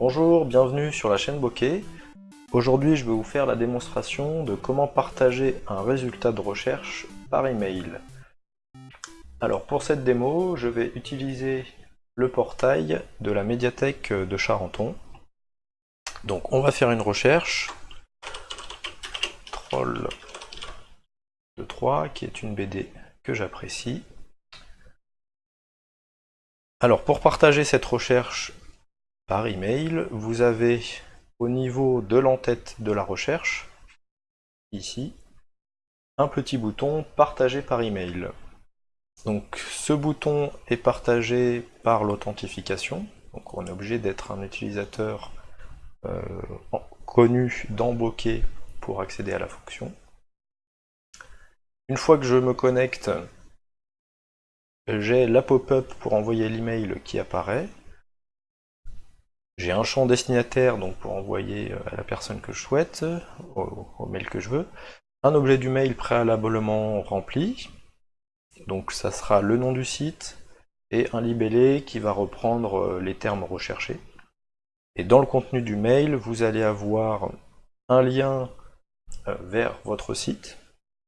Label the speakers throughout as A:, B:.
A: Bonjour, bienvenue sur la chaîne Bokeh. Aujourd'hui, je vais vous faire la démonstration de comment partager un résultat de recherche par email. Alors pour cette démo, je vais utiliser le portail de la médiathèque de Charenton. Donc on va faire une recherche. Troll de 3, qui est une BD que j'apprécie. Alors pour partager cette recherche par email, vous avez au niveau de l'entête de la recherche, ici, un petit bouton partager par email. Donc ce bouton est partagé par l'authentification, donc on est obligé d'être un utilisateur euh, connu dans pour accéder à la fonction. Une fois que je me connecte, j'ai la pop-up pour envoyer l'email qui apparaît. J'ai un champ destinataire donc pour envoyer à la personne que je souhaite, au mail que je veux. Un objet du mail préalablement rempli, donc ça sera le nom du site et un libellé qui va reprendre euh, les termes recherchés. Et dans le contenu du mail, vous allez avoir un lien euh, vers votre site,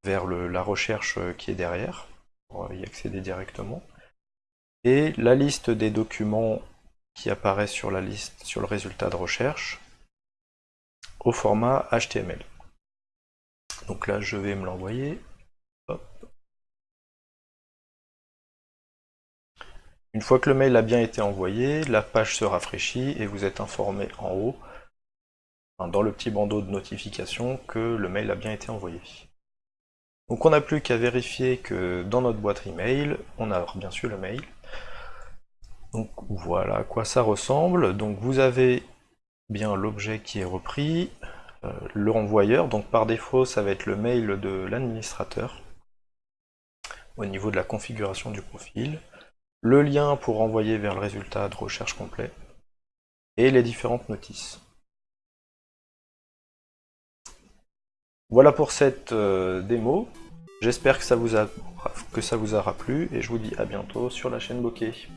A: vers la recherche euh, qui est derrière, pour y accéder directement, et la liste des documents qui apparaissent sur la liste, sur le résultat de recherche, au format HTML. Donc là, je vais me l'envoyer. Une fois que le mail a bien été envoyé, la page se rafraîchit et vous êtes informé en haut, dans le petit bandeau de notification, que le mail a bien été envoyé. Donc on n'a plus qu'à vérifier que dans notre boîte email, on a bien sûr le mail. Donc voilà à quoi ça ressemble. Donc vous avez bien l'objet qui est repris, euh, le renvoyeur, donc par défaut ça va être le mail de l'administrateur au niveau de la configuration du profil le lien pour renvoyer vers le résultat de recherche complet, et les différentes notices. Voilà pour cette euh, démo, j'espère que, ça vous que ça vous aura plu, et je vous dis à bientôt sur la chaîne Bokeh.